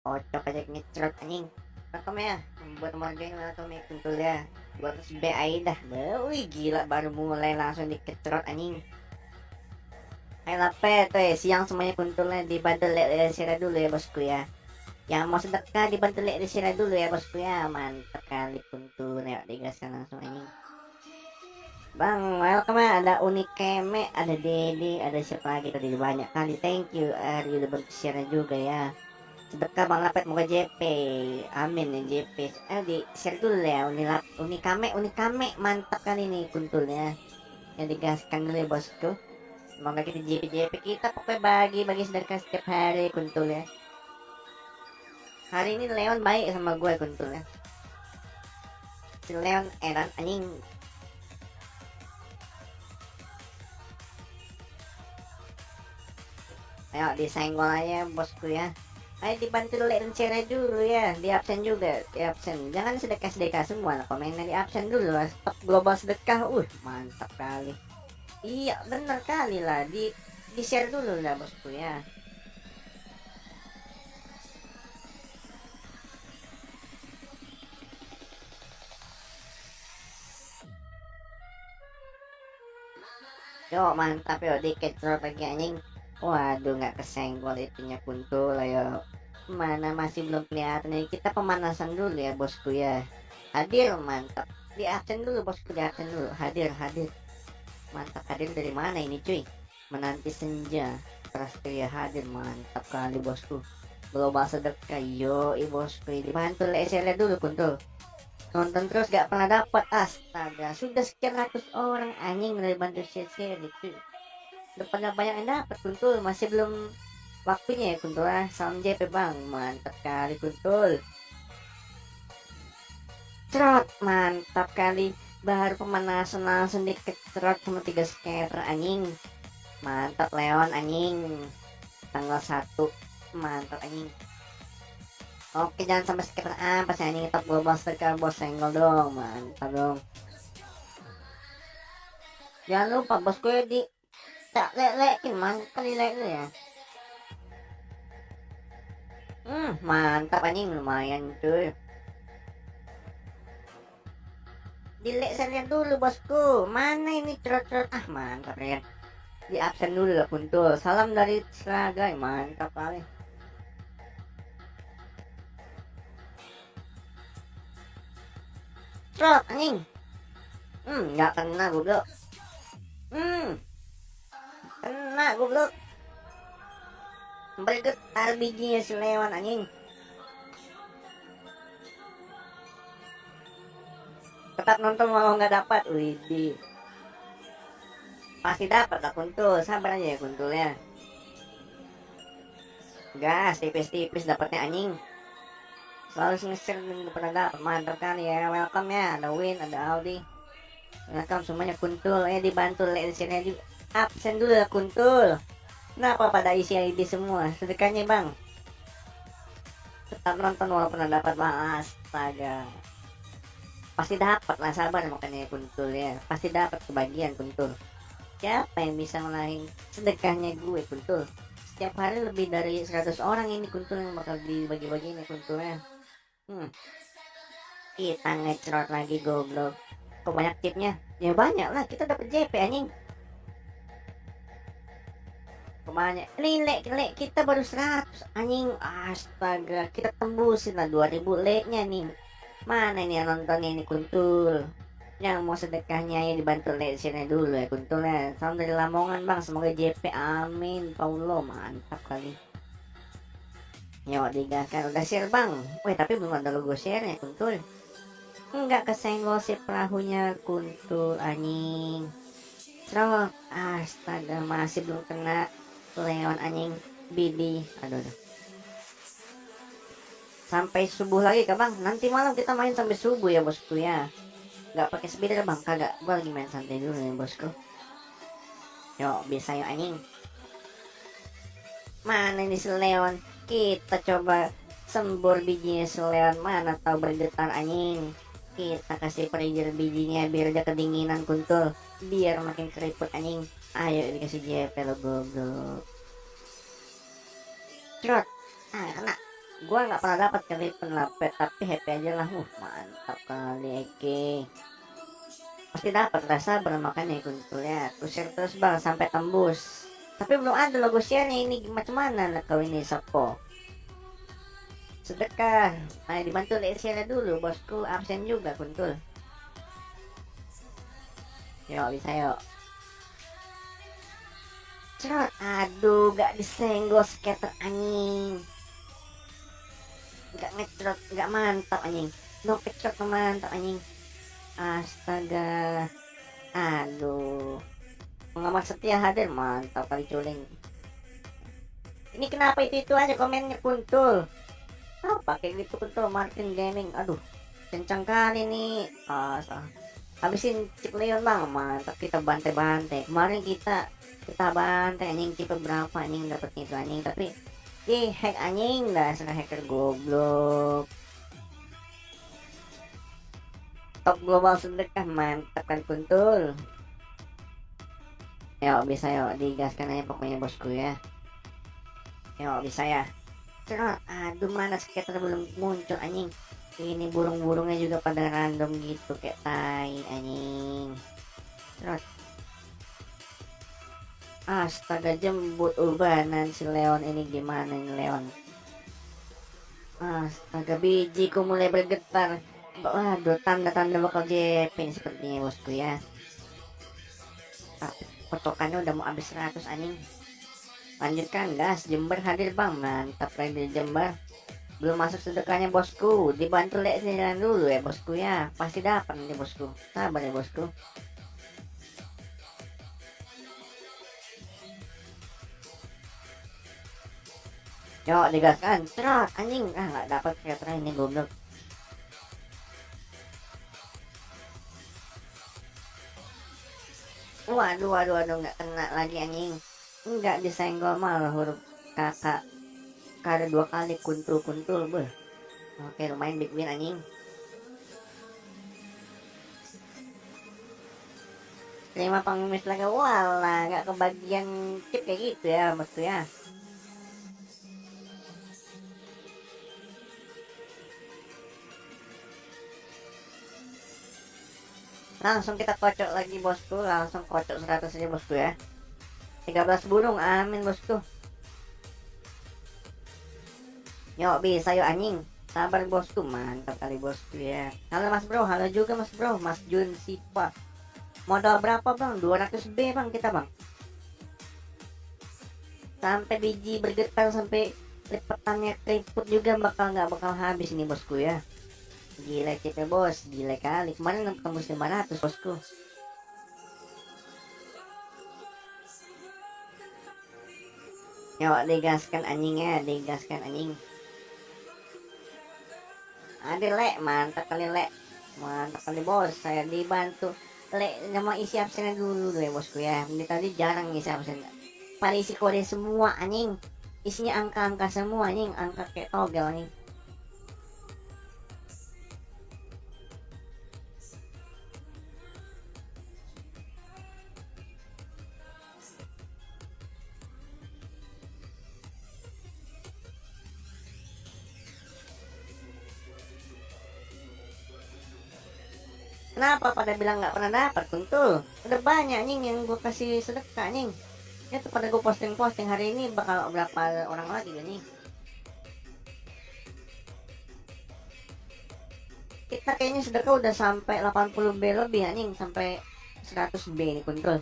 Kocok aja ngecrot anjing. Welcome ya. Buat morgan welcome ya kuntul ya. 200 B aja dah. Wih gila baru mulai langsung dikecrot anjing. Ayo lape tuh ya, siang semuanya kuntulnya dibantu lihat sirah dulu ya bosku ya. Yang mau sedekah dibantu lihat sirah dulu ya bosku ya. Mantap kali kuntul ya digaskan langsung anjing. Bang, welcome ya. Ada Unik Keme, ada Dede, ada siapa lagi tadi banyak kali. Thank you, Ari udah bantu share juga ya. Sedekah Bang Lapet moga JP. Amin ya JP. Eh di share dulu ya Uni Lap, Uni Kame, Uni Kame mantap kali ini kuntulnya. Yang digaskan dulu ya bosku. Semoga kita JP JP kita pokoknya bagi bagi sedekah setiap hari kuntul ya. Hari ini Leon baik sama gue kuntulnya. Si Leon eran anjing Ayo disenggol aja bosku ya. Ayo dibantu like dan share dulu ya. Di absen juga, di absen. Jangan sedekah-sedekah semua. Komennya di absen dulu lah. Stop global sedekah. Uh, mantap kali. Iya, bener kali lah. Di di share dulu lah bosku ya. Yo mantap yo dikit lagi anjing Waduh nggak kesenggol itunya kuntul ayo Mana masih belum kelihatan. Nih Kita pemanasan dulu ya bosku ya. Hadir mantap. Di absen dulu bosku di absen dulu. Hadir hadir. Mantap hadir dari mana ini cuy? Menanti senja. Prasetya hadir. Mantap kali bosku. Global sedekah yo bosku. Dibantu lesernya dulu kuntul Nonton terus gak pernah dapat Astaga Sudah sekian ratus orang. Anjing dari bantu share-share pada banyak yang dapat masih belum waktunya ya kuntul ah. Salam JP bang mantap kali kuntul cerot mantap kali. Baru pemanasan langsung dikecerot sama tiga scatter anjing. Mantap Leon anjing. Tanggal 1 mantap anjing. Oke jangan sampai scatter apa sih anjing top global striker bos senggol dong mantap dong. Jangan lupa bosku ya di tak lek-lekin man kali lek ya. Hmm mantap anjing. Lumayan cuy. Dilek saya dulu bosku. Mana ini cerot-cerot? Ah mantap ya. Di absen dulu lah kuntul salam dari Seragai mantap kali. Cerot anjing. Hmm nggak kena goblok. Hmm goblok. Bergetar bijinya si Lewan anjing. Tetap nonton walau nggak dapat widih pasti dapat lah kuntul. Sabar aja ya kuntulnya gas tipis-tipis dapatnya anjing. Selalu nge-share dan pernah dapat. Mantap kali ya welcome ya. Ada win ada Audi welcome semuanya kuntul. Ya dibantu share di absen dulu ya kuntul. Kenapa pada isi ID semua? Sedekahnya bang. Tetap nonton walaupun dapat bang. Astaga. Pasti dapat lah sabar makanya kuntul ya. Pasti dapat kebagian kuntul. Siapa yang bisa ngalahin sedekahnya gue kuntul? Setiap hari lebih dari 100 orang ini kuntul yang bakal dibagi-bagi ini kuntulnya hmm. kita ngecerot lagi goblok. Kok banyak tipnya? Ya banyak lah. Kita dapat JP anjing banyak. Lek lek kita baru 100 anjing astaga kita tembusin lah 2000 leknya nih. Mana ini yang nonton ini kuntul? Yang mau sedekahnya ya dibantu lek sini dulu ya kuntul ya. Salam dari Lamongan bang. Semoga JP amin. Paulo mantap kali. Yuk digaskan udah share bang? Weh tapi belum ada logo share ya kuntul. Enggak kesenggol si perahunya kuntul anjing. Astaga masih belum kena Leon anjing. Bidi aduh, aduh. sampai subuh lagi kak bang. Nanti malam kita main sampai subuh ya bosku ya. Nggak pakai speeder bang. Kagak. Gua lagi main santai dulu ya bosku. Yuk bisa yuk anjing. Mana ini Leon? Kita coba sembur bijinya Leon. Mana tahu bergetar anjing. Kita kasih perijer bijinya biar aja kedinginan kuntul. Biar makin keriput anjing ayo dikasih JP lo goblok. Trot ah kena. Gua nggak pernah dapat kali penlapet tapi happy aja lah. Uh mantap kali Eke pasti dapat lah sabar makanya kuntul ya kusir terus bang sampai tembus. Tapi belum ada logo share ini. Macam mana nak kau ini Sopo sedekah. Ayo dibantu lihat share dulu bosku. Absen juga kuntul. Yuk bisa yuk cerot aduh gak disenggol skater anjing. Gak ngecerot gak mantap anjing. No pecot mantap anjing. Astaga. Aduh. Pengamat setia hadir mantap kali culing ini kenapa itu itu aja komennya kuntul? Apa kayak gitu kuntul? Martin Gaming aduh. Kencang kali nih. Ah habisin chip Leon bang mantap kita bantai-bantai kemarin kita kita bantai anjing tipe berapa anjing dapat itu anjing. Tapi di hack anjing dasar hacker goblok. Top global sedekah mantap kan kuntul yuk bisa yuk digaskan aja pokoknya bosku ya. Yuk bisa ya. Cerot aduh mana skater belum muncul anjing ini burung-burungnya juga pada random gitu kayak tai anjing cerot astaga jembut ubanan si Leon ini gimana nih Leon astaga bijiku mulai bergetar Waduh, tanda-tanda bakal JP sepertinya bosku ya. Potokannya udah mau habis 100 anjing. Lanjutkan gas, Jember hadir bang, mantap lagi Jember. Belum masuk sedekahnya bosku, dibantu lek jalan dulu ya bosku ya. Pasti dapat nih bosku. Sabar ya bosku. Yuk digaskan, cerot anjing. Ah nggak dapat kreator ini goblok. waduh waduh waduh nggak kena lagi anjing nggak disenggol malah huruf kakak kada dua kali kuntul kuntul beh oke lumayan big win anjing. Lima pengemis lagi. Wala nggak kebagian chip kayak gitu ya maksudnya. Langsung kita kocok lagi bosku. Langsung kocok 100 aja bosku ya. 13 burung amin bosku yuk bisa yuk anjing. Sabar bosku mantap kali bosku ya. Halo mas bro. Halo juga mas bro. Mas Jun Sipa. Modal berapa bang? 200 B bang kita bang. Sampai biji bergetar sampai lipatannya keriput juga bakal nggak bakal habis nih bosku ya. Gila kita bos, gila kali. Kemarin tembus 500 bosku. Yuk digaskan anjingnya, digaskan anjing. Ada lek, mantap kali lek. Mantap kali bos, saya dibantu. Lek nama isi absennya dulu deh bosku ya. Ini tadi jarang isi absen. Pada isi kode semua anjing. Isinya angka-angka semua anjing, angka kayak togel anjing. Kenapa pada bilang nggak pernah dapat kuntul? Udah banyak nih yang gue kasih sedekah nih. Ya tuh pada gue posting-posting hari ini bakal berapa orang lagi nih. Kita kayaknya sedekah udah sampai 80 B lebih nih sampai 100 B nih kuntul.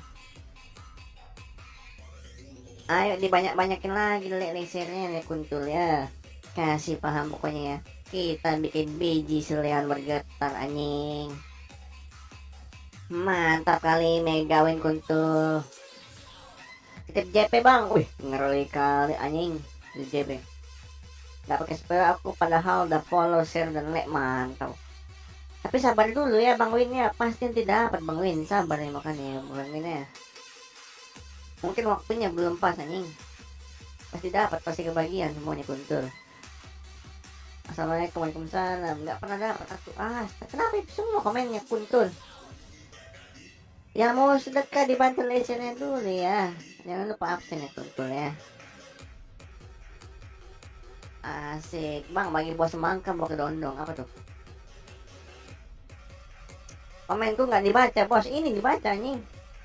Ayo dibanyak-banyakin lagi lek lasernya nih kuntul ya. Kasih paham pokoknya ya. Kita bikin biji selian bergetar anjing. Mantap kali Mega Win kuntul. Titip JP bang. Wih, ngeri kali anjing. Di JP. Gak pakai spell aku padahal udah follow, share dan like mantap. Tapi sabar dulu ya Bang Win ya. Pasti tidak dapat Bang Win. Sabar ya makanya Bang Win ya. Mungkin waktunya belum pas anjing. Pasti dapat, pasti kebagian semuanya kuntul. Assalamualaikum Waalaikumsalam. Gak pernah dapat aku. Ah, kenapa semua komennya kuntul? Yang mau sedekah dibantu lesennya dulu ya jangan lupa absen ya tuh ya Asik. Bang, bagi bos semangka mau ke dondong. Apa tuh? Komenku nggak dibaca, bos. Ini dibaca, nih.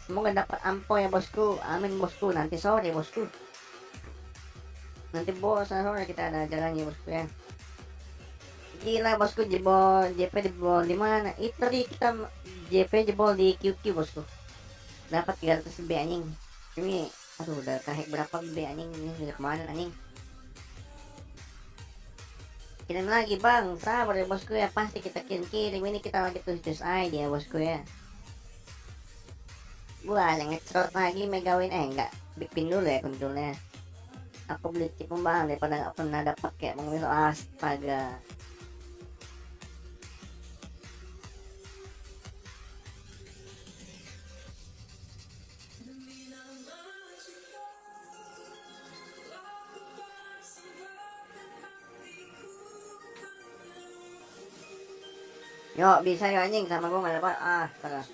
Semoga dapat ampo ya, bosku. Amin, bosku. Nanti sore, bosku. Nanti bos, sore kita ada jalannya, bosku ya. Gila, bosku. Jebol, JP jebol di mana? Itu di kita JP jebol di QQ, bosku. Dapat 300 B anjing. Ini, aduh, udah kahek berapa B anjing. Ini udah ke mana, anjing? kirim lagi bang sabar ya bosku ya pasti kita kirim kirim ini kita lagi tulis tulis aja ya bosku ya gua yang ngecrot lagi megawin eh enggak bikin dulu ya kontrolnya aku beli chip bang daripada nggak pernah dapat kayak mengambil astaga Yuk bisa yuk anjing sama gua nggak dapat. Ah salah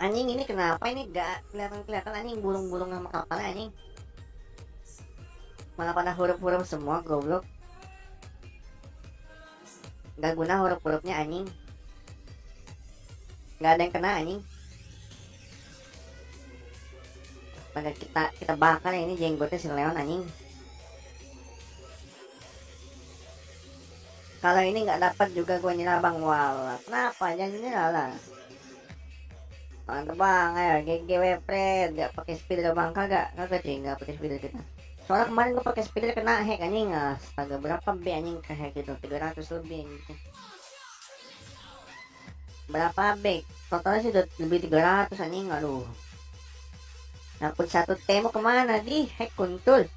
anjing ini kenapa ini gak kelihatan-kelihatan? Anjing burung-burung sama kapalnya anjing. Malah pada huruf-huruf semua goblok. Gak guna huruf-hurufnya anjing. Gak ada yang kena anjing pada kita kita bakar ini jenggotnya si Leon anjing. Kalau ini nggak dapat juga gue nyerah bang. Wala kenapa? Jangan nyerah lah. Mantap bang. Ayo GGW Fred gak pakai speeder bang. Kagak kagak sih nggak pakai speeder kita. Soalnya kemarin gue pakai speeder kena hack anjing. Astaga berapa B anjing ke hack itu? 300 lebih gitu. berapa B? Totalnya sih udah lebih 300 anjing. Aduh Dapat satu temo ke mana di hack kuntul.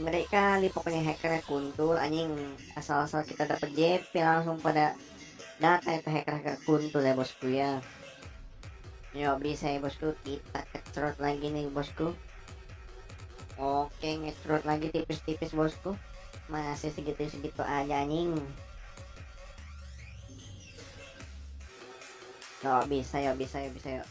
Mereka kali pokoknya hackernya kuntul anjing asal-asal kita dapat JP langsung pada data itu hacker-hacker kuntul ya bosku ya. Yo bisa ya bosku kita kecrot lagi nih bosku. Oke ngecrot lagi tipis-tipis bosku. Masih segitu-segitu aja anjing. Yo bisa ya bisa ya bisa ya.